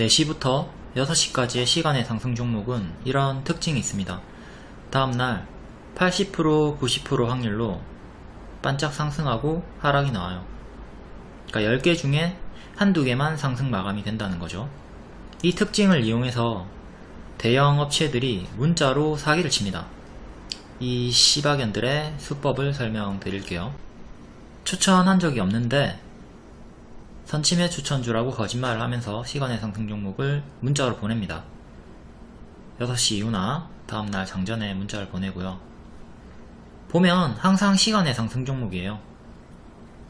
4시부터 6시까지의 시간의 상승 종목은 이런 특징이 있습니다. 다음날 80% 90% 확률로 반짝 상승하고 하락이 나와요. 그러니까 10개 중에 한두 개만 상승 마감이 된다는 거죠. 이 특징을 이용해서 대형 업체들이 문자로 사기를 칩니다. 이 시바견들의 수법을 설명드릴게요. 추천한 적이 없는데 선침해 추천주라고 거짓말을 하면서 시간의 상승 종목을 문자로 보냅니다. 6시 이후나 다음날 장전에 문자를 보내고요. 보면 항상 시간의 상승 종목이에요.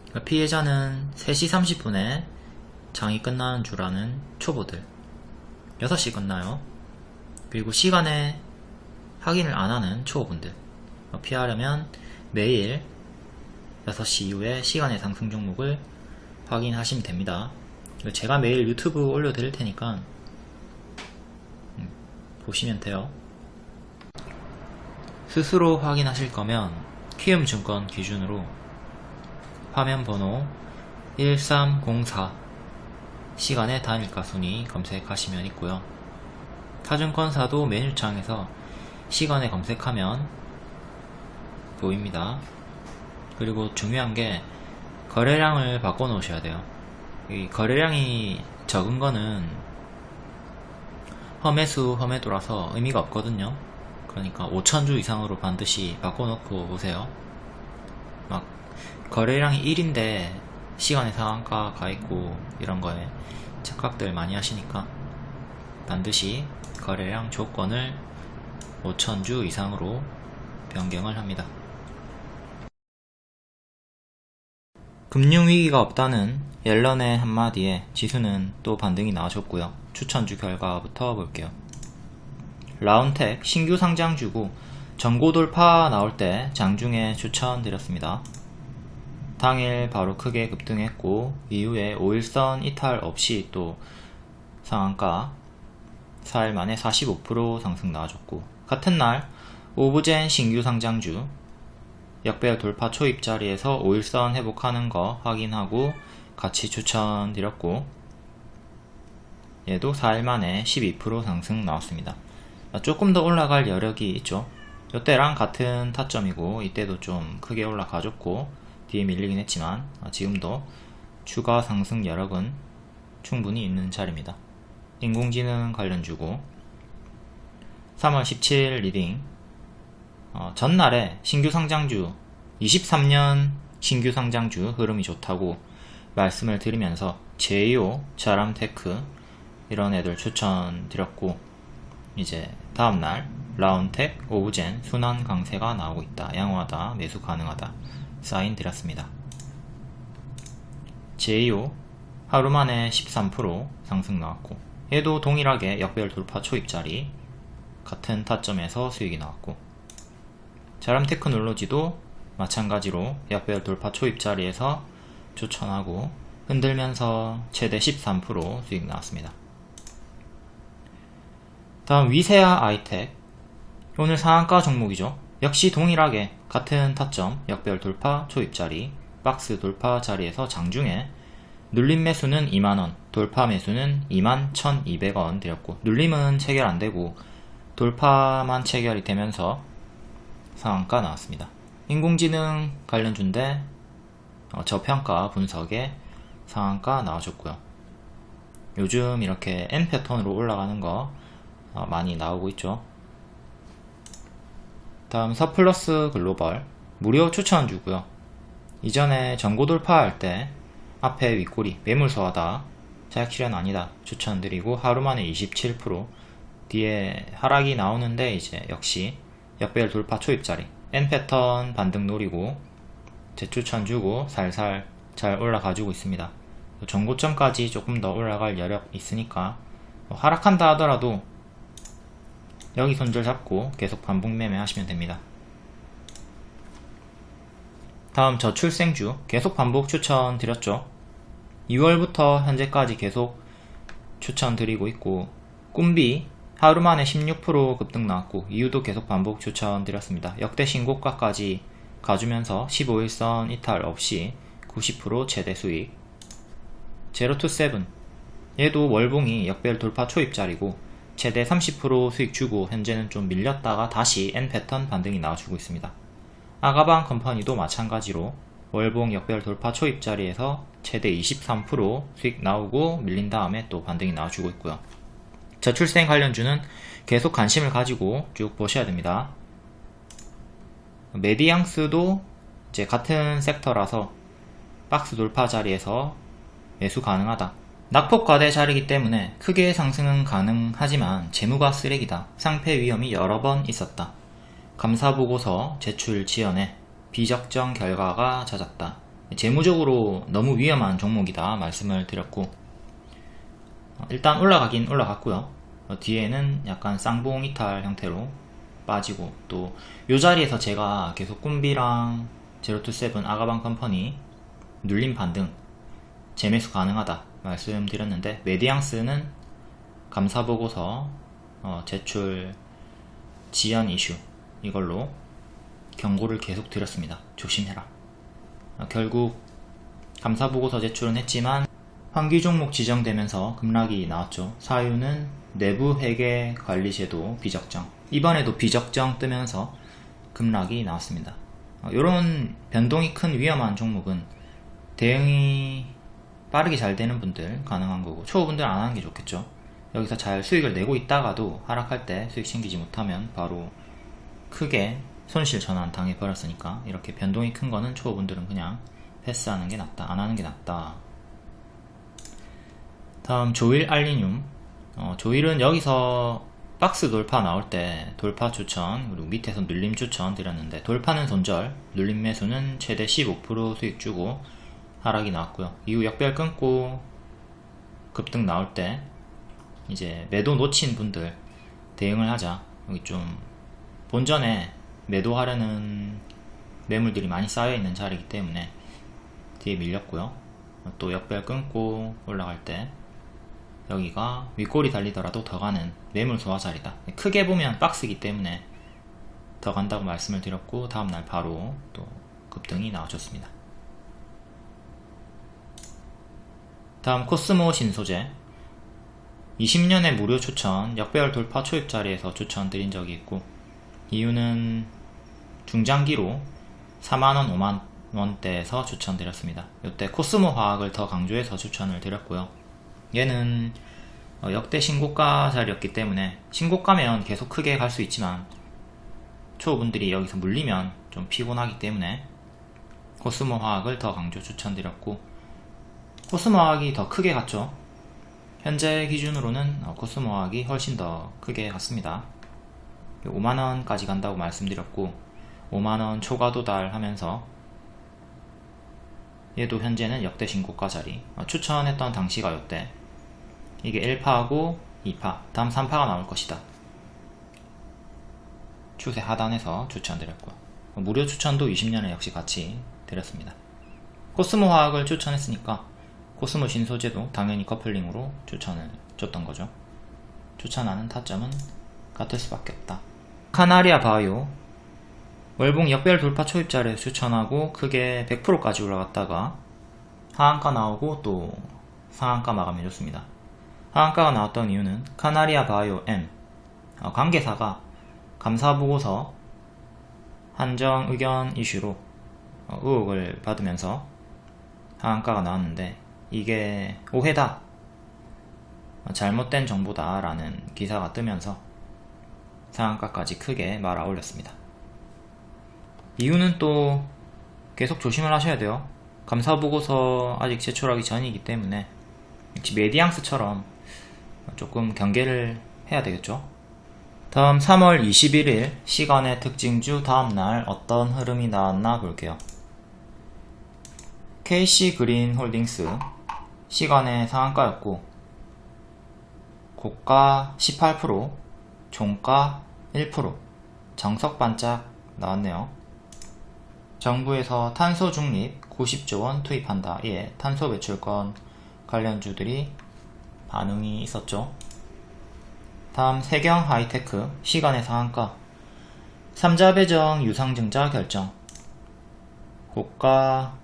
그러니까 피해자는 3시 30분에 장이 끝나는 줄 아는 초보들 6시 끝나요. 그리고 시간에 확인을 안 하는 초보분들 피하려면 매일 6시 이후에 시간의 상승 종목을 확인하시면 됩니다. 제가 매일 유튜브 올려드릴 테니까 음, 보시면 돼요. 스스로 확인하실 거면 키움증권 기준으로 화면 번호 1304 시간의 단일가 순위 검색하시면 있고요. 타증권사도 메뉴창에서 시간에 검색하면 보입니다. 그리고 중요한 게 거래량을 바꿔 놓으셔야 돼요. 이 거래량이 적은 거는 험해수 험해도라서 의미가 없거든요. 그러니까 5천주 이상으로 반드시 바꿔 놓고 오세요. 막 거래량이 1인데 시간의 상한가 가 있고 이런 거에 착각들 많이 하시니까 반드시 거래량 조건을 5천주 이상으로 변경을 합니다. 금융위기가 없다는 옐런의 한마디에 지수는 또 반등이 나와줬고요. 추천주 결과부터 볼게요. 라운텍 신규 상장주고 전고 돌파 나올 때 장중에 추천드렸습니다. 당일 바로 크게 급등했고 이후에 5일선 이탈 없이 또 상한가 4일 만에 45% 상승 나와줬고 같은 날 오브젠 신규 상장주 역배열 돌파 초입 자리에서 5일선 회복하는 거 확인하고 같이 추천드렸고 얘도 4일 만에 12% 상승 나왔습니다. 조금 더 올라갈 여력이 있죠. 이때랑 같은 타점이고 이때도 좀 크게 올라가줬고 뒤에 밀리긴 했지만 지금도 추가 상승 여력은 충분히 있는 자리입니다. 인공지능 관련주고 3월 17일 리딩 어, 전날에 신규 상장주 23년 신규 상장주 흐름이 좋다고 말씀을 드리면서 제이오, 자람테크 이런 애들 추천드렸고 이제 다음날 라온텍, 오브젠, 순환 강세가 나오고 있다. 양호하다. 매수 가능하다. 사인 드렸습니다. 제이오 하루 만에 13% 상승 나왔고 얘도 동일하게 역별 돌파 초입자리 같은 타점에서 수익이 나왔고 자람 테크놀로지도 마찬가지로 약별 돌파 초입 자리에서 추천하고 흔들면서 최대 13% 수익 나왔습니다. 다음 위세아 아이텍 오늘 상한가 종목이죠. 역시 동일하게 같은 타점 역별 돌파 초입 자리 박스 돌파 자리에서 장중에 눌림 매수는 2만원 돌파 매수는 2만 1200원 드렸고 눌림은 체결 안되고 돌파만 체결이 되면서 상한가 나왔습니다. 인공지능 관련주인데 어, 저평가 분석에 상한가 나와줬고요. 요즘 이렇게 M 패턴으로 올라가는 거 어, 많이 나오고 있죠. 다음 서플러스 글로벌 무료 추천주고요. 이전에 전고 돌파할 때 앞에 윗꼬리 매물소하다 자약 실현 아니다 추천드리고 하루 만에 27% 뒤에 하락이 나오는데 이제 역시 역배열 돌파 초입자리. N 패턴 반등 노리고 재추천 주고 살살 잘 올라가지고 있습니다. 전고점까지 조금 더 올라갈 여력 있으니까 뭐 하락한다 하더라도 여기 손절 잡고 계속 반복 매매 하시면 됩니다. 다음 저출생주 계속 반복 추천 드렸죠. 2월부터 현재까지 계속 추천 드리고 있고 꿈비 하루 만에 16% 급등 나왔고 이유도 계속 반복 추천드렸습니다. 역대 신고가까지 가주면서 15일선 이탈 없이 90% 최대 수익 제로 투 세븐 얘도 월봉이 역별 돌파 초입자리고 최대 30% 수익 주고 현재는 좀 밀렸다가 다시 N 패턴 반등이 나와주고 있습니다. 아가방 컴퍼니도 마찬가지로 월봉 역별 돌파 초입자리에서 최대 23% 수익 나오고 밀린 다음에 또 반등이 나와주고 있고요. 저출생 관련주는 계속 관심을 가지고 쭉 보셔야 됩니다. 메디앙스도 이제 같은 섹터라서 박스 돌파 자리에서 매수 가능하다. 낙폭 과대 자리이기 때문에 크게 상승은 가능하지만 재무가 쓰레기다. 상패 위험이 여러 번 있었다. 감사보고서 제출 지연에 비적정 결과가 잦았다. 재무적으로 너무 위험한 종목이다 말씀을 드렸고 일단 올라가긴 올라갔고요. 뒤에는 약간 쌍봉 이탈 형태로 빠지고 또 이 자리에서 제가 계속 꿈비랑 제로투세븐 아가방 컴퍼니 눌림 반등 재매수 가능하다 말씀드렸는데 메디앙스는 감사보고서 어, 제출 지연 이슈 이걸로 경고를 계속 드렸습니다. 조심해라. 어, 결국 감사보고서 제출은 했지만 환기 종목 지정되면서 급락이 나왔죠. 사유는 내부 회계 관리 제도 비적정. 이번에도 비적정 뜨면서 급락이 나왔습니다. 이런 어, 변동이 큰 위험한 종목은 대응이 빠르게 잘 되는 분들 가능한 거고 초보분들 안 하는 게 좋겠죠. 여기서 잘 수익을 내고 있다가도 하락할 때 수익 챙기지 못하면 바로 크게 손실 전환 당해 버렸으니까 이렇게 변동이 큰 거는 초보분들은 그냥 패스하는 게 낫다 안 하는 게 낫다 다음 조일 알리늄. 어, 조일은 여기서 박스 돌파 나올 때 돌파 추천 그리고 밑에서 눌림 추천 드렸는데 돌파는 손절 눌림 매수는 최대 15% 수익 주고 하락이 나왔고요. 이후 역별 끊고 급등 나올 때 이제 매도 놓친 분들 대응을 하자. 여기 좀 본전에 매도하려는 매물들이 많이 쌓여있는 자리이기 때문에 뒤에 밀렸고요. 또 역별 끊고 올라갈 때 여기가 윗골이 달리더라도 더 가는 매물 소화 자리다 크게 보면 박스이기 때문에 더 간다고 말씀을 드렸고 다음날 바로 또 급등이 나와줬습니다 다음 코스모 신소재 20년의 무료 추천 역배열 돌파 초입 자리에서 추천 드린 적이 있고 이유는 중장기로 4만원 5만원대에서 추천드렸습니다. 이때 코스모 화학을 더 강조해서 추천을 드렸고요. 얘는 어, 역대 신고가 자리였기 때문에 신고가면 계속 크게 갈 수 있지만 초보분들이 여기서 물리면 좀 피곤하기 때문에 코스모 화학을 더 강조 추천드렸고 코스모 화학이 더 크게 갔죠. 현재 기준으로는 어, 코스모 화학이 훨씬 더 크게 갔습니다. 5만원까지 간다고 말씀드렸고 5만원 초과 도달하면서 얘도 현재는 역대 신고가 자리 어, 추천했던 당시가 요때 이게 1파하고 2파. 다음 3파가 나올 것이다. 추세 하단에서 추천드렸고. 어, 무료 추천도 20년에 역시 같이 드렸습니다. 코스모 화학을 추천했으니까 코스모 신소재도 당연히 커플링으로 추천을 줬던 거죠. 추천하는 타점은 같을 수밖에 없다. 카나리아 바이오. 월봉 역별 돌파 초입자를 추천하고 크게 100%까지 올라갔다가 하한가 나오고 또 상한가 마감해줬습니다. 하한가가 나왔던 이유는 카나리아 바이오 M 어, 관계사가 감사보고서 한정 의견 이슈로 어, 의혹을 받으면서 하한가가 나왔는데 이게 오해다 어, 잘못된 정보다 라는 기사가 뜨면서 상한가까지 크게 말아 올렸습니다. 이유는 또 계속 조심을 하셔야 돼요. 감사보고서 아직 제출하기 전이기 때문에 역시 메디앙스처럼 조금 경계를 해야 되겠죠. 다음 3월 21일 시간의 특징주 다음날 어떤 흐름이 나왔나 볼게요. KC 그린 홀딩스 시간의 상한가였고 고가 18% 종가 1% 정석 반짝 나왔네요. 정부에서 탄소 중립 90조원 투입한다. 예, 탄소 배출권 관련주들이 반응이 있었죠. 다음 세경 하이테크 시간의 상한가. 3자 배정 유상증자 결정. 고가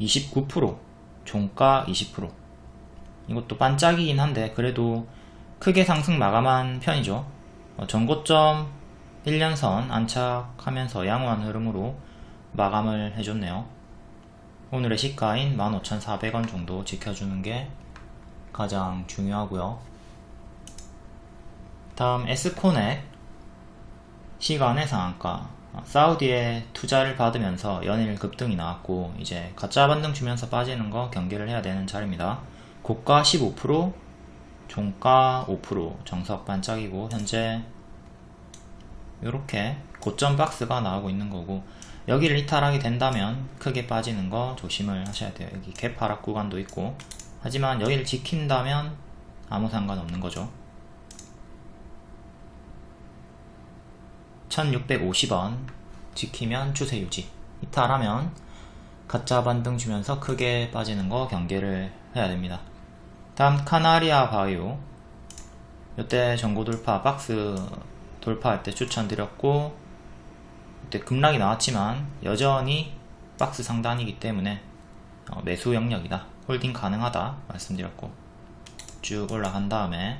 29% 종가 20% 이것도 반짝이긴 한데 그래도 크게 상승 마감한 편이죠. 어, 전고점 1년선 안착하면서 양호한 흐름으로 마감을 해줬네요. 오늘의 시가인 15,400원 정도 지켜주는 게 가장 중요하고요. 다음 에스코넥 시간의 상한가. 사우디에 투자를 받으면서 연일 급등이 나왔고 이제 가짜 반등 주면서 빠지는 거 경계를 해야 되는 자리입니다. 고가 15% 종가 5% 정석 반짝이고 현재 이렇게 고점 박스가 나오고 있는 거고 여기를 이탈하게 된다면 크게 빠지는 거 조심을 하셔야 돼요. 여기 갭 하락 구간도 있고 하지만 여기를 지킨다면 아무 상관없는 거죠. 1650원 지키면 추세 유지. 이탈하면 가짜 반등 주면서 크게 빠지는 거 경계를 해야 됩니다. 다음 카나리아 바이오. 이때 전고 돌파 박스 돌파할 때 추천드렸고 이때 급락이 나왔지만 여전히 박스 상단이기 때문에 어, 매수 영역이다 홀딩 가능하다 말씀드렸고 쭉 올라간 다음에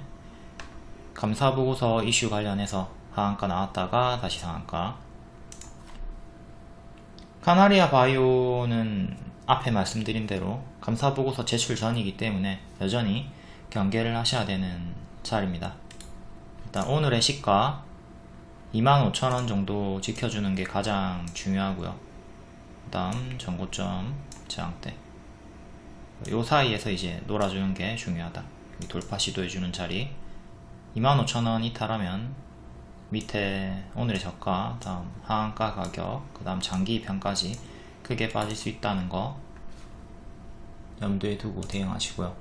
감사보고서 이슈 관련해서 하한가 나왔다가 다시 상한가. 카나리아 바이오는 앞에 말씀드린 대로 감사보고서 제출 전이기 때문에 여전히 경계를 하셔야 되는 자리입니다. 일단 오늘의 시가 25,000원 정도 지켜주는 게 가장 중요하고요. 그 다음 전고점 저항대 요 사이에서 이제 놀아주는 게 중요하다. 돌파 시도해주는 자리. 25,000원 이탈하면 밑에 오늘의 저가 다음 하한가 가격 그 다음 장기 편까지 크게 빠질 수 있다는 거 염두에 두고 대응하시고요.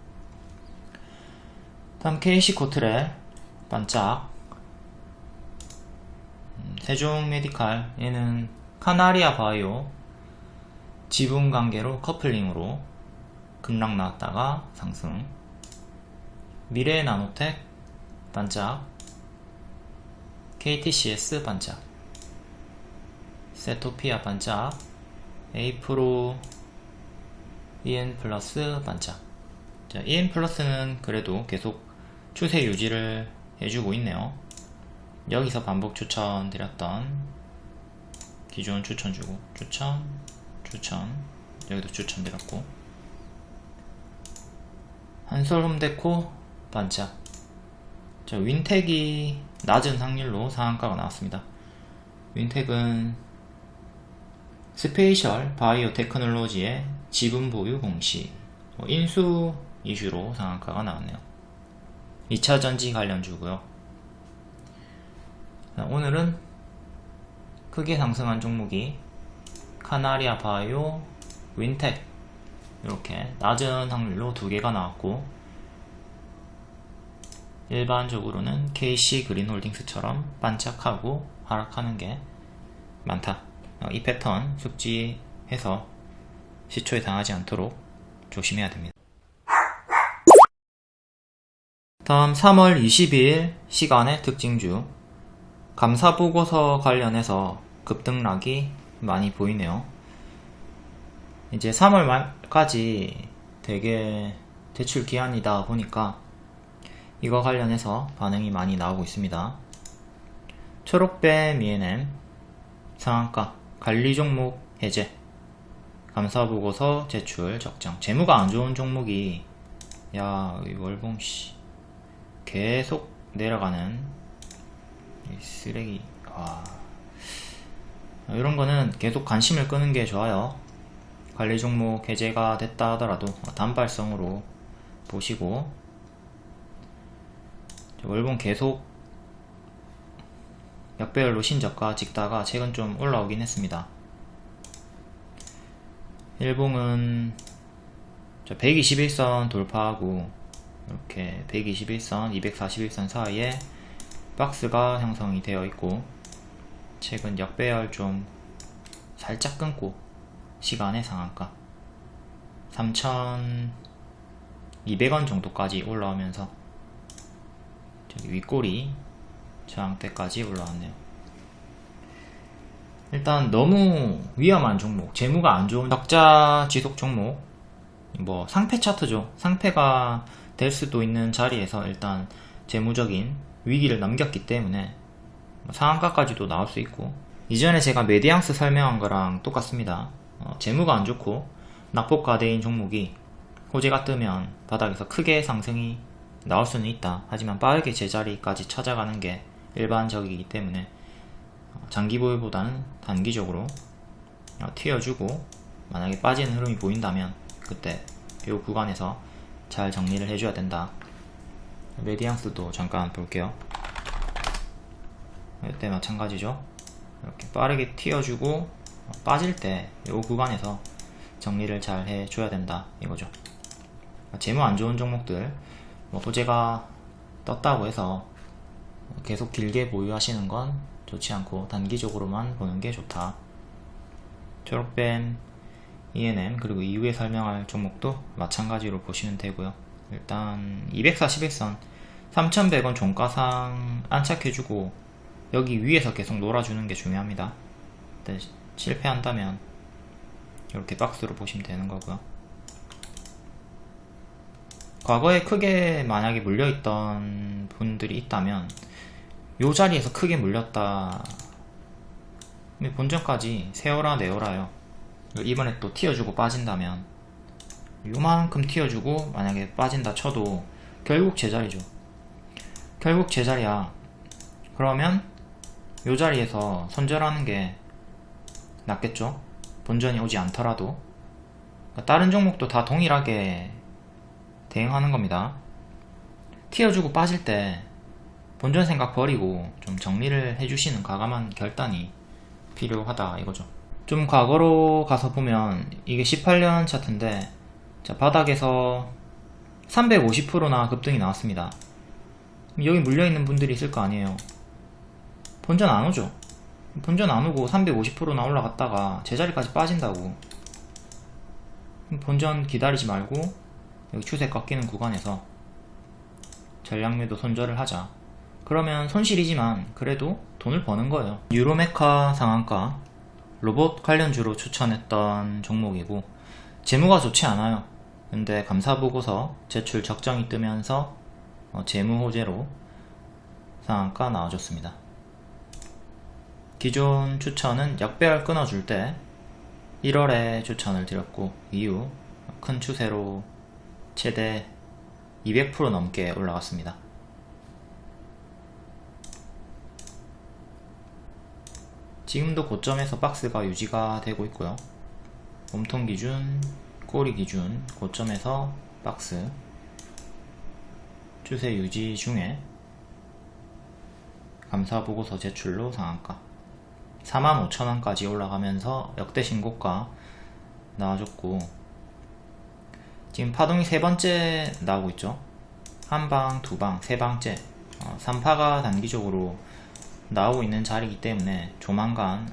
다음 KC 코트레 반짝. 음, 세종 메디칼 얘는 카나리아 바이오 지분 관계로 커플링으로 급락 나왔다가 상승. 미래 나노텍 반짝. KTCS 반짝. 세토피아 반짝. 에이프로 EN 플러스 반짝. 자, EN 플러스는 그래도 계속 추세 유지를 해주고 있네요. 여기서 반복 추천 드렸던 기존 추천 주고 추천 추천. 여기도 추천 드렸고 한솔 홈데코 반짝 자, 윈텍이 낮은 확률로 상한가가 나왔습니다. 윈텍은 스페이셜 바이오 테크놀로지의 지분 보유 공시 뭐 인수 이슈로 상한가가 나왔네요. 2차전지 관련주고요. 오늘은 크게 상승한 종목이 카나리아 바이오, 윈텍 이렇게 낮은 확률로 두 개가 나왔고 일반적으로는 KC 그린홀딩스처럼 반짝하고 하락하는 게 많다. 어, 이 패턴 숙지해서 시초에 당하지 않도록 조심해야 됩니다. 다음 3월 22일 시간의 특징주. 감사보고서 관련해서 급등락이 많이 보이네요. 이제 3월 말 까지 되게 대출 기한이다 보니까 이거 관련해서 반응이 많이 나오고 있습니다. 초록배 미에넴 상한가 관리 종목 해제 감사보고서 제출 적정. 재무가 안 좋은 종목이 야 월봉 씨 계속 내려가는 쓰레기. 와 이런 거는 계속 관심을 끄는 게 좋아요 관리 종목 해제가 됐다 하더라도 단발성으로 보시고 월봉 계속 역배열로 신저가 찍다가 최근 좀 올라오긴 했습니다. 일봉은 121선 돌파하고 이렇게 121선, 241선 사이에 박스가 형성이 되어 있고 최근 역배열 좀 살짝 끊고 시간의 상한가? 3,200원 정도까지 올라오면서 저기 윗꼬리 저항대까지 올라왔네요. 일단 너무 위험한 종목 재무가 안 좋은 적자 지속 종목 뭐 상패 차트죠. 상패가 될 수도 있는 자리에서 일단 재무적인 위기를 넘겼기 때문에 뭐 상한가까지도 나올 수 있고 이전에 제가 메디앙스 설명한 거랑 똑같습니다. 어, 재무가 안 좋고 낙폭과대인 종목이 호재가 뜨면 바닥에서 크게 상승이 나올 수는 있다. 하지만 빠르게 제자리까지 찾아가는 게 일반적이기 때문에 어, 장기 보유보다는 단기적으로 어, 튀어주고 만약에 빠지는 흐름이 보인다면 그때 이 구간에서 잘 정리를 해줘야 된다. 메디앙스도 잠깐 볼게요. 이때 마찬가지죠. 이렇게 빠르게 튀어주고 어, 빠질 때 이 구간에서 정리를 잘 해줘야 된다 이거죠. 재무 안 좋은 종목들 뭐 호재가 떴다고 해서 계속 길게 보유하시는 건 좋지 않고 단기적으로만 보는 게 좋다. 졸업밴 ENM 그리고 이후에 설명할 종목도 마찬가지로 보시면 되고요. 일단 241선 3100원 종가상 안착해주고 여기 위에서 계속 놀아주는 게 중요합니다. 네, 실패한다면 이렇게 박스로 보시면 되는 거고요. 과거에 크게 만약에 물려있던 분들이 있다면 요 자리에서 크게 물렸다. 본전까지 세어라 내어라요. 이번에 또 튀어주고 빠진다면 요만큼 튀어주고 만약에 빠진다 쳐도 결국 제자리죠. 결국 제자리야. 그러면 요 자리에서 손절하는 게 낫겠죠? 본전이 오지 않더라도. 그러니까 다른 종목도 다 동일하게 대응하는 겁니다. 튀어주고 빠질 때 본전 생각 버리고 좀 정리를 해주시는 과감한 결단이 필요하다 이거죠. 좀 과거로 가서 보면 이게 18년 차트인데 자 바닥에서 350%나 급등이 나왔습니다. 여기 물려있는 분들이 있을 거 아니에요. 본전 안 오죠 본전 안 오고 350%나 올라갔다가 제자리까지 빠진다고. 본전 기다리지 말고 여기 추세 꺾이는 구간에서 전략매도 손절을 하자. 그러면 손실이지만 그래도 돈을 버는 거예요. 유로메카 상한가 로봇 관련주로 추천했던 종목이고 재무가 좋지 않아요. 근데 감사보고서 제출 적정이 뜨면서 어, 재무 호재로 상한가 나와줬습니다 기존 추천은 역배열 끊어줄 때 1월에 추천을 드렸고 이후 큰 추세로 최대 200% 넘게 올라갔습니다. 지금도 고점에서 박스가 유지가 되고 있고요. 몸통 기준, 꼬리 기준 고점에서 박스 추세 유지 중에 감사 보고서 제출로 상한가 45,000원까지 올라가면서 역대 신고가 나와줬고 지금 파동이 세 번째 나오고 있죠? 한 방, 두 방, 세 방째. 어, 3파가 단기적으로 나오고 있는 자리이기 때문에 조만간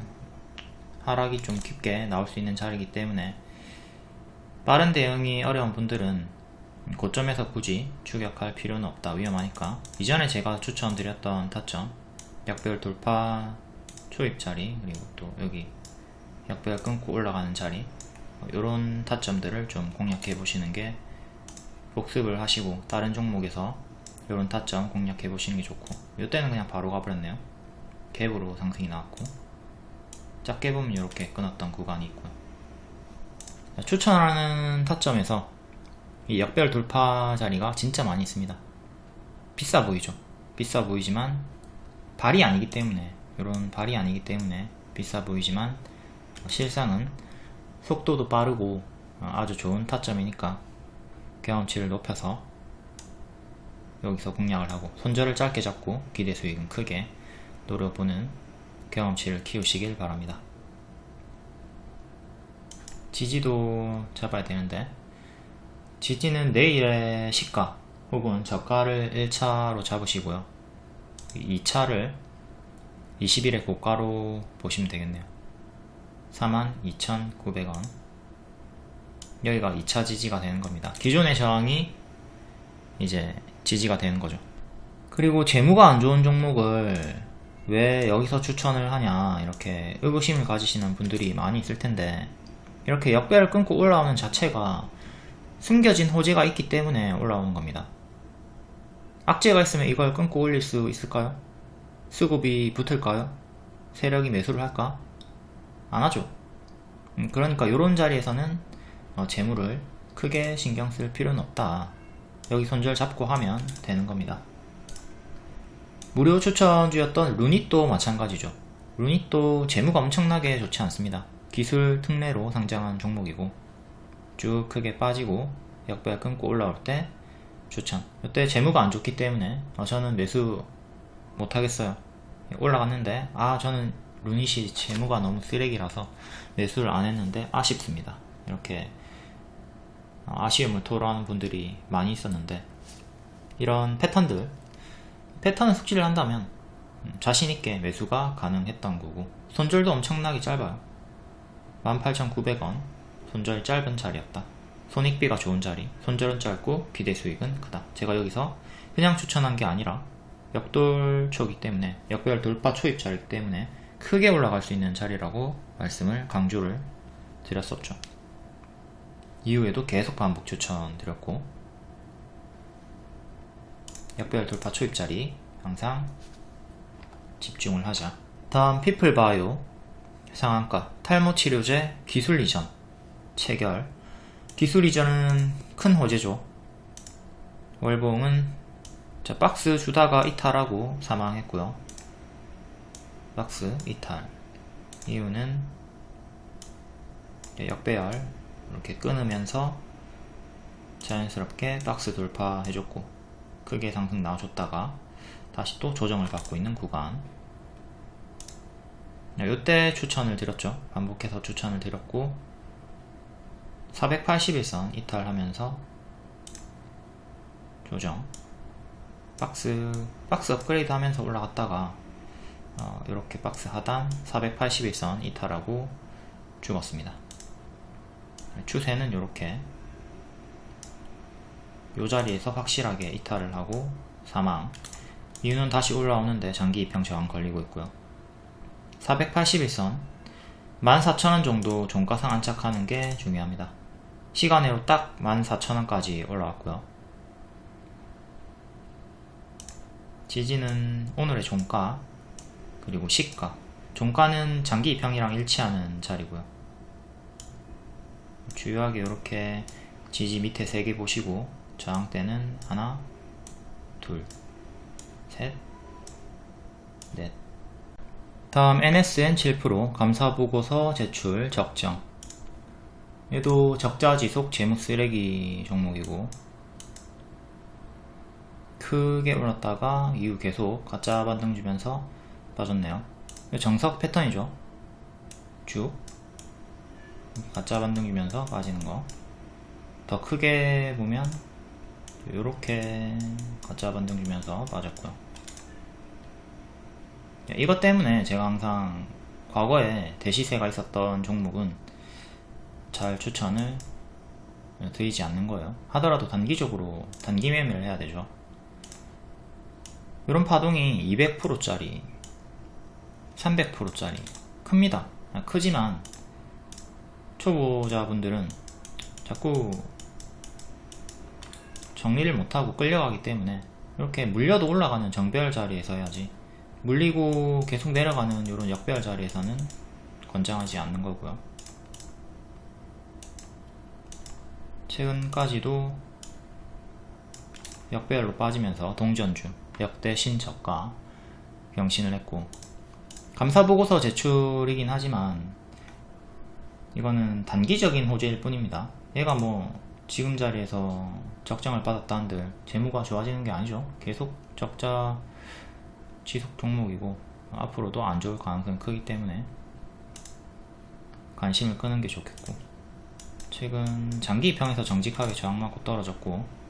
하락이 좀 깊게 나올 수 있는 자리이기 때문에 빠른 대응이 어려운 분들은 고점에서 굳이 추격할 필요는 없다. 위험하니까. 이전에 제가 추천드렸던 타점 약별 돌파 초입 자리 그리고 또 여기 약별 끊고 올라가는 자리 이런 타점들을 좀 공략해 보시는 게 복습을 하시고 다른 종목에서 이런 타점 공략해 보시는 게 좋고 이때는 그냥 바로 가버렸네요. 갭으로 상승이 나왔고 작게 보면 이렇게 끊었던 구간이 있고요. 추천하는 타점에서 이 역별 돌파 자리가 진짜 많이 있습니다. 비싸 보이죠? 비싸 보이지만 발이 아니기 때문에 이런 발이 아니기 때문에 비싸 보이지만 실상은 속도도 빠르고 아주 좋은 타점이니까 경험치를 높여서 여기서 공략을 하고 손절을 짧게 잡고 기대 수익은 크게 노려보는 경험치를 키우시길 바랍니다. 지지도 잡아야 되는데 지지는 내일의 시가 혹은 저가를 1차로 잡으시고요. 2차를 20일의 고가로 보시면 되겠네요. 42,900원 여기가 2차 지지가 되는 겁니다. 기존의 저항이 이제 지지가 되는 거죠. 그리고 재무가 안 좋은 종목을 왜 여기서 추천을 하냐 이렇게 의구심을 가지시는 분들이 많이 있을 텐데 이렇게 역배를 끊고 올라오는 자체가 숨겨진 호재가 있기 때문에 올라오는 겁니다 악재가 있으면 이걸 끊고 올릴 수 있을까요? 수급이 붙을까요? 세력이 매수를 할까? 안 하죠. 음, 그러니까 이런 자리에서는 어, 재물을 크게 신경 쓸 필요는 없다. 여기 손절 잡고 하면 되는 겁니다. 무료 추천주였던 루닛도 마찬가지죠. 루닛도 재무가 엄청나게 좋지 않습니다. 기술 특례로 상장한 종목이고 쭉 크게 빠지고 역배가 끊고 올라올 때 추천. 이때 재무가 안 좋기 때문에 어, 저는 매수 못하겠어요. 올라갔는데 아 저는 루닛이 재무가 너무 쓰레기라서 매수를 안 했는데 아쉽습니다. 이렇게 아쉬움을 토로하는 분들이 많이 있었는데 이런 패턴들 패턴을 숙지를 한다면 음, 자신있게 매수가 가능했던 거고 손절도 엄청나게 짧아요 18,900원 손절 짧은 자리였다 손익비가 좋은 자리 손절은 짧고 비대 수익은 크다 제가 여기서 그냥 추천한 게 아니라 역돌 초기 때문에 역별 돌파 초입 자리이기 때문에 크게 올라갈 수 있는 자리라고 말씀을 강조를 드렸었죠. 이후에도 계속 반복 추천 드렸고 역별 돌파 초입 자리 항상 집중을 하자. 다음 피플바이오 상한가 탈모치료제 기술 이전 체결. 기술 이전은 큰 호재죠. 월봉은 자, 박스 주다가 이탈하고 사망했고요. 박스 이탈. 이유는 역배열 이렇게 끊으면서 자연스럽게 박스 돌파해줬고 크게 상승 나와줬다가 다시 또 조정을 받고 있는 구간. 네, 추천을 드렸죠. 반복해서 추천을 드렸고 481선 이탈하면서 조정 박스 박스 업그레이드 하면서 올라갔다가 어, 이렇게 박스 하단 481선 이탈하고 죽었습니다. 추세는 이렇게 이 자리에서 확실하게 이탈을 하고 사망. 이유는 다시 올라오는데 장기 입형 저항 걸리고 있고요. 481선 14,000원 정도 종가상 안착하는 게 중요합니다. 시간으로 딱 14,000원까지 올라왔고요 지지는 오늘의 종가 그리고 시가. 종가는 장기 입형이랑 일치하는 자리고요. 주요하게 이렇게 지지 밑에 3개 보시고 저항대는 하나 둘셋넷. 다음 NSN 7% 감사보고서 제출 적정. 얘도 적자 지속 재무 쓰레기 종목이고 크게 올랐다가 이후 계속 가짜 반등 주면서 빠졌네요. 정석 패턴이죠. 쭉. 가짜 반등 주면서 빠지는 거. 더 크게 보면 이렇게 가짜 반등 주면서 빠졌고요. 이것 때문에 제가 항상 과거에 대시세가 있었던 종목은 잘 추천을 드리지 않는 거예요. 하더라도 단기적으로 단기 매매를 해야 되죠 이런 파동이 200%짜리 300%짜리 큽니다. 크지만 초보자분들은 자꾸 정리를 못하고 끌려가기 때문에 이렇게 물려도 올라가는 정배열 자리에서 해야지 물리고 계속 내려가는 이런 역배열 자리에서는 권장하지 않는 거고요. 최근까지도 역배열로 빠지면서 동전주 역대 신저가 경신을 했고 감사보고서 제출이긴 하지만 이거는 단기적인 호재일 뿐입니다. 얘가 뭐 지금 자리에서 적정을 받았다 한들 재무가 좋아지는 게 아니죠. 계속 적자 지속 종목이고 앞으로도 안 좋을 가능성이 크기 때문에 관심을 끄는 게 좋겠고 최근 장기 입형에서 정직하게 저항 맞고 떨어졌고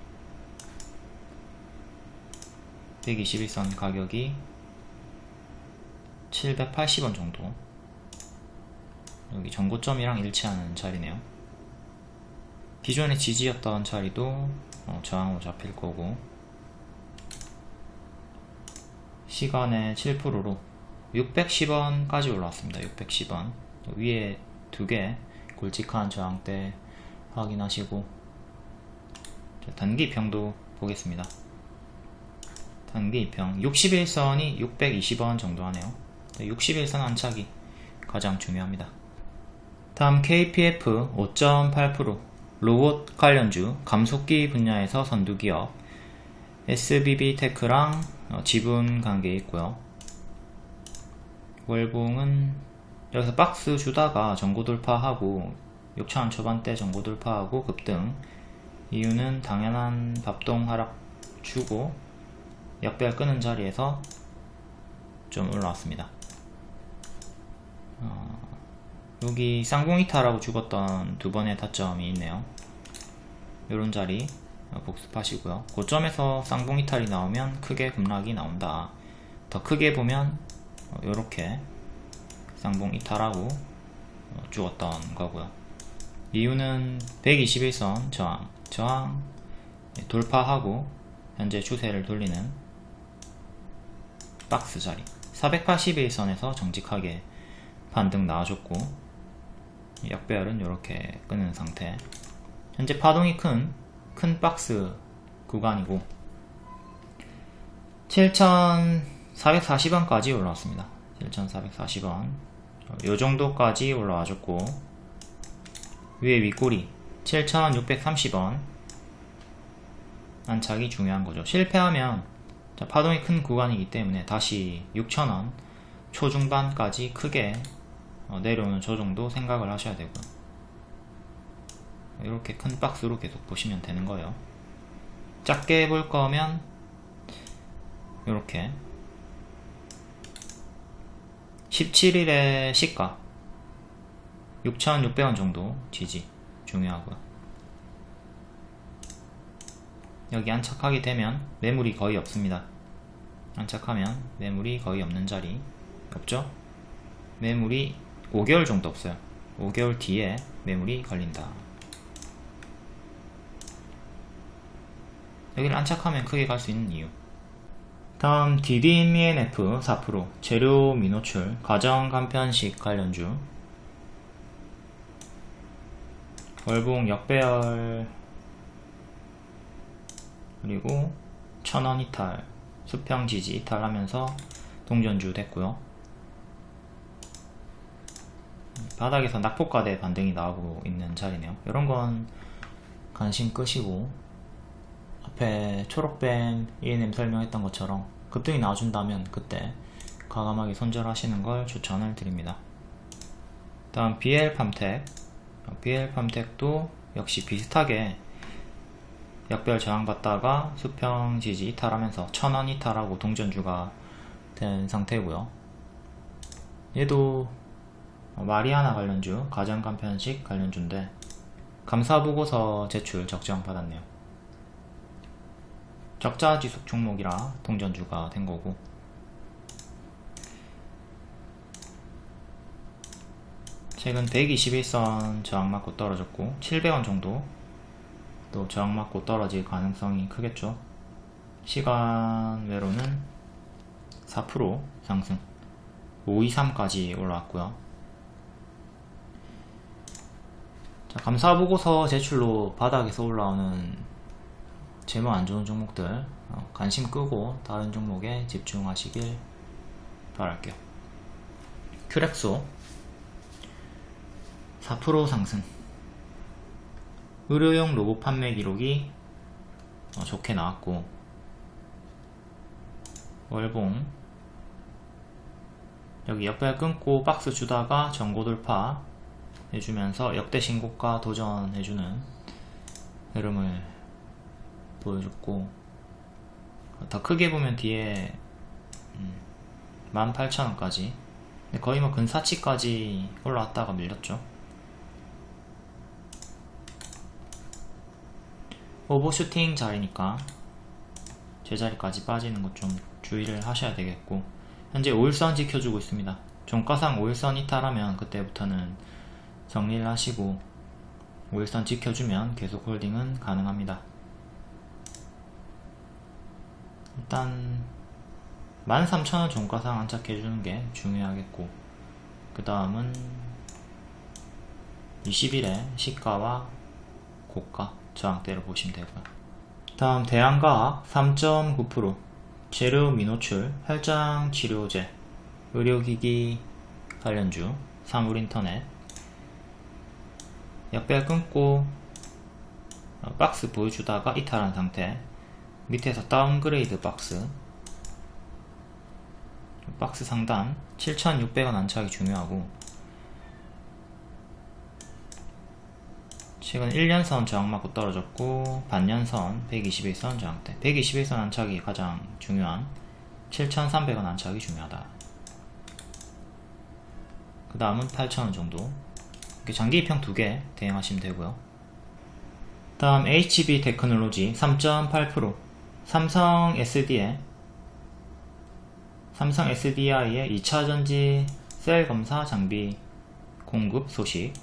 121선 가격이 780원 정도. 여기 전고점이랑 일치하는 자리네요. 기존의 지지였던 자리도 어, 저항으로 잡힐 거고 시간에 7%로 610원까지 올라왔습니다. 610원. 위에 두 개 굵직한 저항대 확인하시고 단기평도 보겠습니다 단기 2평 61선이 620원 정도 하네요. 61선 안착이 가장 중요합니다. 다음 KPF 5.8% 로봇 관련주 감속기 분야에서 선두기업. SBB테크랑 어, 지분 관계에 있고요. 월봉은 여기서 박스 주다가 전고 돌파하고 6천원 초반대 전고 돌파하고 급등. 이유는 당연한 밥동 하락 주고 역별 끄는 자리에서 좀 올라왔습니다. 어, 여기 쌍봉이타라고 죽었던 두 번의 타점이 있네요. 요런 자리 복습하시고요. 고점에서 쌍봉이탈이 나오면 크게 급락이 나온다. 더 크게 보면 요렇게 쌍봉이탈하고 죽었던 거고요. 이유는 121선 저항 저항 돌파하고 현재 추세를 돌리는 박스 자리. 481선에서 정직하게 반등 나와줬고 역배열은 이렇게 끄는 상태. 현재 파동이 큰, 큰 박스 구간이고 7440원까지 올라왔습니다. 7440원. 요 정도까지 올라와줬고 위에 윗꼬리 7630원. 안착이 중요한 거죠. 실패하면 자, 파동이 큰 구간이기 때문에 다시 6천원 초중반까지 크게 어, 내려오는 저 정도 생각을 하셔야 되고요 이렇게 큰 박스로 계속 보시면 되는 거예요. 작게 볼 거면 이렇게. 17일의 시가 6,600원 정도 지지 중요하고요 여기 안착하게 되면 매물이 거의 없습니다. 안착하면 매물이 거의 없는 자리. 없죠? 매물이 5개월 정도 없어요. 5개월 뒤에 매물이 걸린다. 여기를 안착하면 크게 갈 수 있는 이유. 다음 DDMENF 4% 재료 미노출 가정 간편식 관련주. 월봉 역배열 그리고 천원 이탈 수평 지지 이탈하면서 동전주 됐고요. 바닥에서 낙폭과대 반등이 나오고 있는 자리네요. 이런 건 관심 끄시고 앞에 초록뱀 ENM 설명했던 것처럼 급등이 나와준다면 그때 과감하게 손절하시는 걸 추천을 드립니다. 다음 BL팜텍. BL팜텍도 역시 비슷하게 역별 저항받다가 수평 지지 이탈하면서 천원 이탈하고 동전주가 된 상태고요. 얘도 마리아나 관련주 가정간편식 관련주인데 감사보고서 제출 적정 받았네요. 적자지속 종목이라 동전주가 된 거고. 최근 121선 저항 맞고 떨어졌고 700원 정도 또 저항 맞고 떨어질 가능성이 크겠죠. 시간외로는 4% 상승. 523까지 올라왔고요. 자, 감사보고서 제출로 바닥에서 올라오는 재무 안좋은 종목들 어, 관심 끄고 다른 종목에 집중하시길 바랄게요. 큐렉소 4% 상승 의료용 로봇 판매 기록이 어, 좋게 나왔고. 월봉. 여기 옆에 끊고 박스 주다가 전고 돌파 해주면서 역대 신고가 도전해주는 흐름을 보여줬고. 더 크게 보면 뒤에 18,000원까지. 음, 거의 뭐 근사치까지 올라왔다가 밀렸죠 오버슈팅 자리니까 제자리까지 빠지는 것 좀 주의를 하셔야 되겠고 현재 5일선 지켜주고 있습니다. 종가상 5일선 이탈하면 그때부터는 정리를 하시고 5일선 지켜주면 계속 홀딩은 가능합니다. 일단 13,000원 종가상 안착해주는 게 중요하겠고 그 다음은 20일에 시가와 고가 저항대를 보시면 되고요. 다음 대한과학 3.9% 재료 미노출, 혈장 치료제, 의료기기 관련주, 사물인터넷, 역배열 끊고 어, 박스 보여주다가 이탈한 상태 밑에서 downgrade 박스 박스 상단 7600원 안착이 중요하고 최근 1년선 저항 맞고 떨어졌고 반년선 120일선 저항대 120일선 안착이 가장 중요한 7300원 안착이 중요하다. 그 다음은 8000원 정도. 이렇게 장기 입형 두 개 대응하시면 되고요. 다음 HB 테크놀로지 3.8% 삼성 SD에 삼성 SDI의 2차전지 셀 검사 장비 공급 소식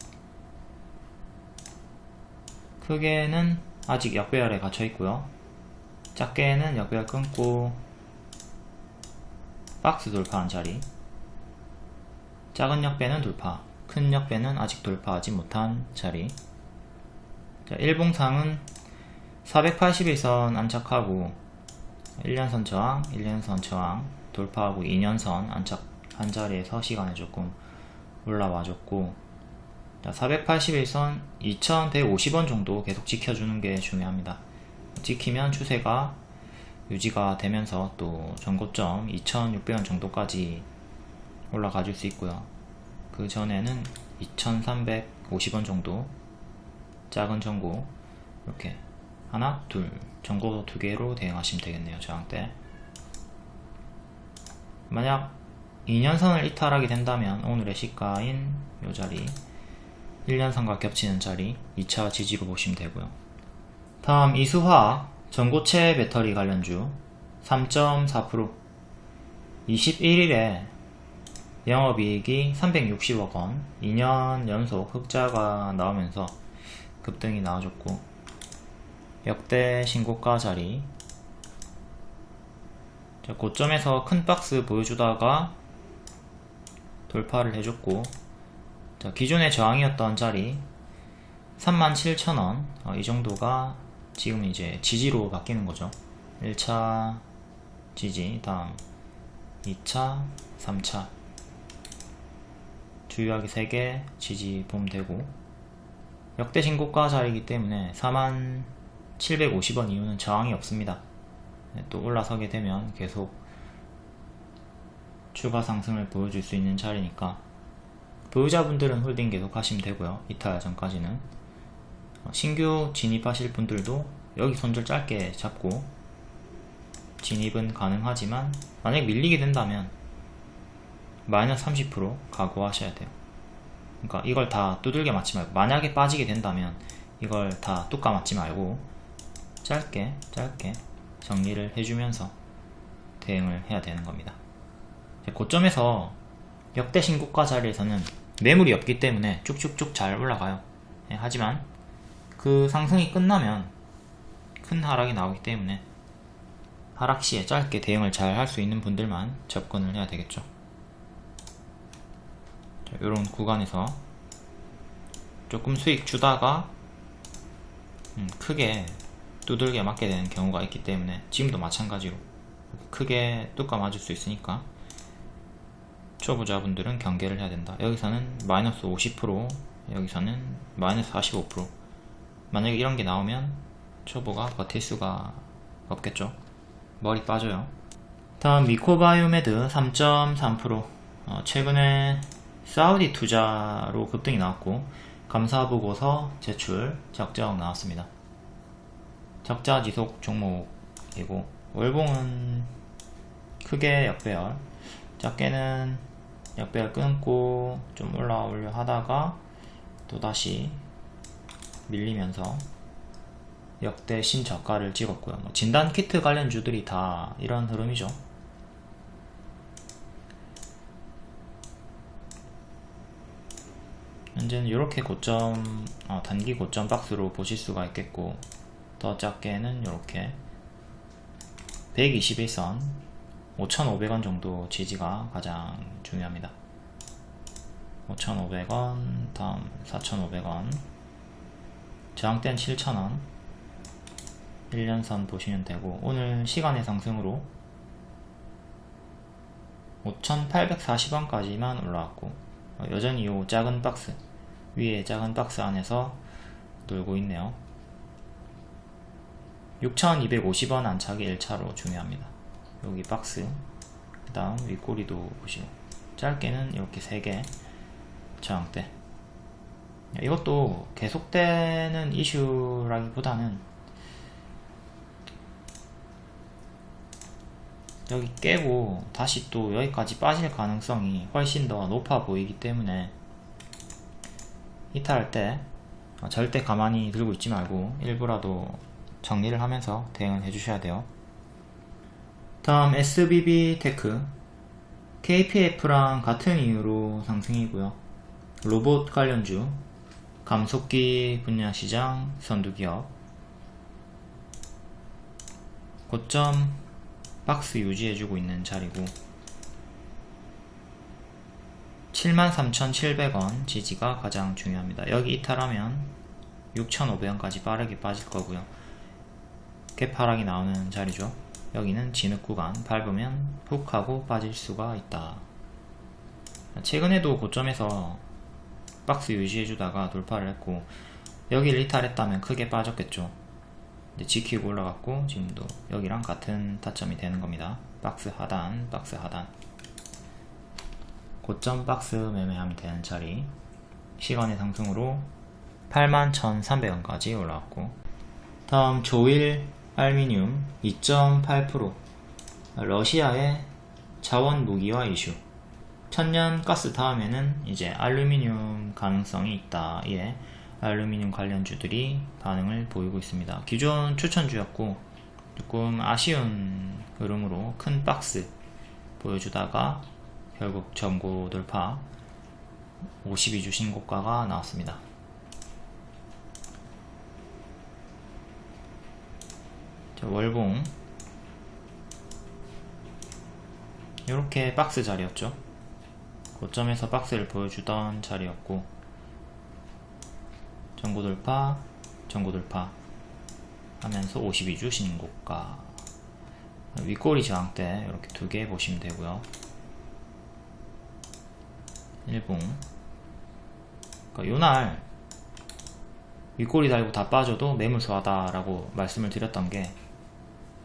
크게는 아직 역배열에 갇혀 있고요. 작게는 역배열 끊고 박스 돌파한 자리. 작은 역배는 돌파 큰 역배는 아직 돌파하지 못한 자리. 자, 일봉상은 481선 안착하고 1년선 저항, 1년선 저항 돌파하고 2년선 안착한 자리에서 시간에 조금 올라와줬고 481선 2150원 정도 계속 지켜주는 게 중요합니다. 지키면 추세가 유지가 되면서 또 전고점 2600원 정도까지 올라가 줄 수 있고요. 그 전에는 2350원 정도 작은 전고 이렇게 하나, 둘 전고 두 개로 대응하시면 되겠네요. 저항 때 만약 2년선을 이탈하게 된다면 오늘의 시가인 이 자리 1년선과 겹치는 자리 2차 지지로 보시면 되고요. 다음 이수화 전고체 배터리 관련주 3.4% 21일에 영업이익이 360억원. 2년 연속 흑자가 나오면서 급등이 나와줬고 역대 신고가 자리. 자, 고점에서 큰 박스 보여주다가 돌파를 해줬고 자, 기존의 저항이었던 자리 37,000원 어, 이 정도가 지금 이제 지지로 바뀌는 거죠. 1차 지지 다음 2차 3차. 주요하게 3개 지지 보면 되고. 역대 신고가 자리이기 때문에 4750원 이후는 저항이 없습니다. 네, 또 올라서게 되면 계속 추가 상승을 보여줄 수 있는 자리니까 보유자분들은 홀딩 계속 하시면 되고요. 이탈 전까지는. 어, 신규 진입하실 분들도 여기 손절 짧게 잡고 진입은 가능하지만 만약 밀리게 된다면 마이너스 30% 각오하셔야 돼요. 그러니까 이걸 다 두들겨 맞지 말고 만약에 빠지게 된다면 이걸 다 뚜까 맞지 말고 짧게 짧게 정리를 해주면서 대응을 해야 되는 겁니다. 고점에서 역대 신고가 자리에서는 매물이 없기 때문에 쭉쭉쭉 잘 올라가요. 예, 하지만 그 상승이 끝나면 큰 하락이 나오기 때문에 하락 시에 짧게 대응을 잘 할 수 있는 분들만 접근을 해야 되겠죠. 이런 구간에서 조금 수익 주다가 음, 크게 두들겨 맞게 되는 경우가 있기 때문에 지금도 마찬가지로 크게 뚜까 맞을 수 있으니까 초보자분들은 경계를 해야 된다. 여기서는 마이너스 50% 여기서는 마이너스 45% 만약에 이런 게 나오면 초보가 버틸 수가 없겠죠. 머리 빠져요. 다음 미코바이오메드 3.3% 어, 최근에 사우디 투자로 급등이 나왔고 감사보고서 제출 적정 나왔습니다. 적자 지속 종목이고 월봉은 크게 역배열. 작게는 역배열 끊고 좀 올라오려 하다가 또다시 밀리면서 역대 신저가를 찍었고요. 뭐 진단 키트 관련주들이 다 이런 흐름이죠. 현재는 이렇게 고점 어, 단기 고점 박스로 보실 수가 있겠고 더 작게는 이렇게 121선 5,500원 정도 지지가 가장 중요합니다. 5,500원 다음 4,500원. 저항대는 7,000원. 1년선 보시면 되고 오늘 시간의 상승으로 5,840원까지만 올라왔고 어, 여전히 요 작은 박스 위에 작은 박스 안에서 놀고 있네요. 6,250원 안착이 1차로 중요합니다 여기 박스 그 다음 윗꼬리도 보시고 짧게는 이렇게 3개 저항대. 이것도 계속되는 이슈라기보다는 여기 깨고 다시 또 여기까지 빠질 가능성이 훨씬 더 높아 보이기 때문에 이탈할 때 절대 가만히 들고 있지 말고 일부라도 정리를 하면서 대응을 해주셔야 돼요 다음 SBB 테크 KPF랑 같은 이유로 상승이고요 로봇 관련주 감속기 분야 시장 선두기업 고점 박스 유지해주고 있는 자리고 73,700원 지지가 가장 중요합니다. 여기 이탈하면 6,500원까지 빠르게 빠질 거고요. 개파락이 나오는 자리죠. 여기는 진흙 구간 밟으면 훅 하고 빠질 수가 있다. 최근에도 고점에서 박스 유지해주다가 돌파를 했고 여기를 이탈했다면 크게 빠졌겠죠. 지키고 올라갔고 지금도 여기랑 같은 타점이 되는 겁니다. 박스 하단, 박스 하단. 고점 박스 매매하면 되는 자리. 시간의 상승으로 81,300원까지 올라왔고 다음 조일 알미늄 2.8% 러시아의 자원 무기화 이슈 천년 가스 다음에는 이제 알루미늄 가능성이 있다. 예. 알루미늄 관련주들이 반응을 보이고 있습니다. 기존 추천주였고 조금 아쉬운 흐름으로 큰 박스 보여주다가 결국 전고 돌파 52주 신고가가 나왔습니다. 월봉 이렇게 박스 자리였죠. 고점에서 박스를 보여주던 자리였고 전고 돌파, 전고 돌파 하면서 52주 신고가 윗꼬리 저항대 이렇게 두 개 보시면 되고요. 일봉 그러니까 요날 윗꼬리 달고 다 빠져도 매물수하다 라고 말씀을 드렸던 게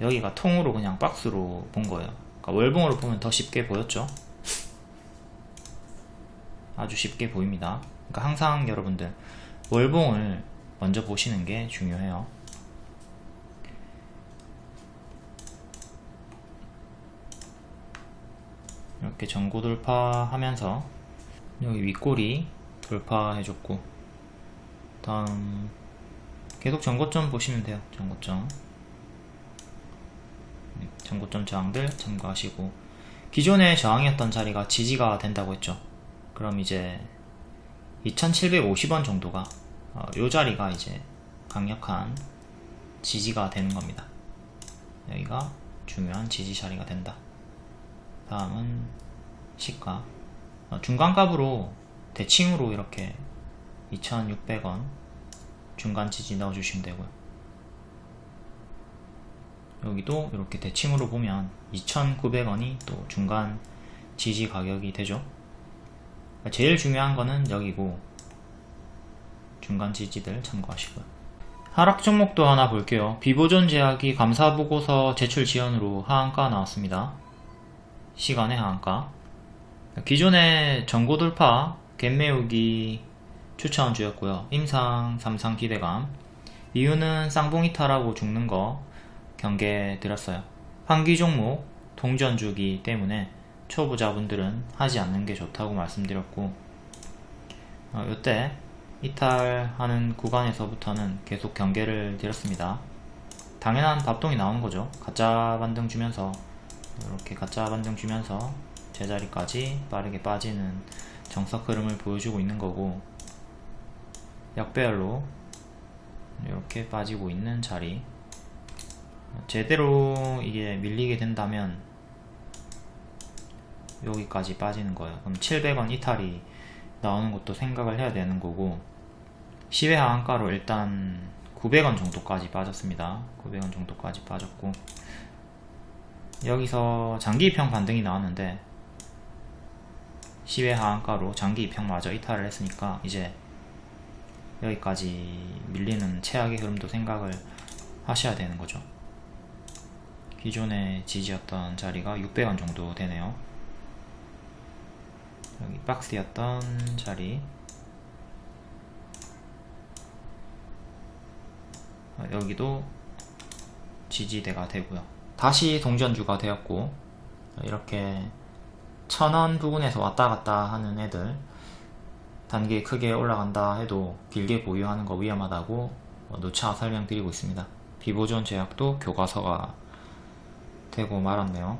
여기가 통으로 그냥 박스로 본 거예요. 그러니까 월봉으로 보면 더 쉽게 보였죠. 아주 쉽게 보입니다. 그러니까 항상 여러분들 월봉을 먼저 보시는 게 중요해요. 이렇게 전고 돌파하면서 여기 윗꼬리 돌파해줬고 다음 계속 전고점 보시면 돼요. 전고점 네, 전고점 저항들 참고하시고 기존의 저항이었던 자리가 지지가 된다고 했죠. 그럼 이제 2750원 정도가 어, 요 자리가 이제 강력한 지지가 되는 겁니다. 여기가 중요한 지지 자리가 된다. 다음은 시가 어, 중간값으로 대칭으로 이렇게 2600원 중간 지지 넣어주시면 되고요. 여기도 이렇게 대칭으로 보면 2900원이 또 중간 지지 가격이 되죠. 제일 중요한 거는 여기고 중간 지지들 참고하시고요. 하락 종목도 하나 볼게요. 비보존 제약이 감사보고서 제출 지연으로 하한가 나왔습니다. 시간의 하한가. 기존의 전고 돌파, 갭매우기 추천주였고요. 임상, 삼상 기대감. 이유는 쌍봉이탈하고 죽는 거 경계 드렸어요. 환기 종목, 동전주기 때문에 초보자분들은 하지 않는 게 좋다고 말씀드렸고 어, 이때 이탈하는 구간에서부터는 계속 경계를 드렸습니다. 당연한 밥동이 나오는 거죠. 가짜 반등 주면서 이렇게 가짜 반등 주면서 제자리까지 빠르게 빠지는 정석 흐름을 보여주고 있는 거고 역배열로 이렇게 빠지고 있는 자리 제대로 이게 밀리게 된다면 여기까지 빠지는 거예요 그럼 700원 이탈이 나오는 것도 생각을 해야 되는 거고 시외 하한가로 일단 900원 정도까지 빠졌습니다 900원 정도까지 빠졌고 여기서 장기 입형 반등이 나왔는데 시외 하한가로 장기 입형마저 이탈을 했으니까 이제 여기까지 밀리는 최악의 흐름도 생각을 하셔야 되는 거죠. 기존의 지지였던 자리가 600원 정도 되네요. 여기 박스였던 자리 어, 여기도 지지대가 되고요. 다시 동전주가 되었고 이렇게 천원 부근에서 왔다 갔다 하는 애들 단계 크게 올라간다 해도 길게 보유하는 거 위험하다고 어, 누차 설명드리고 있습니다. 비보존 제약도 교과서가 되고 말았네요.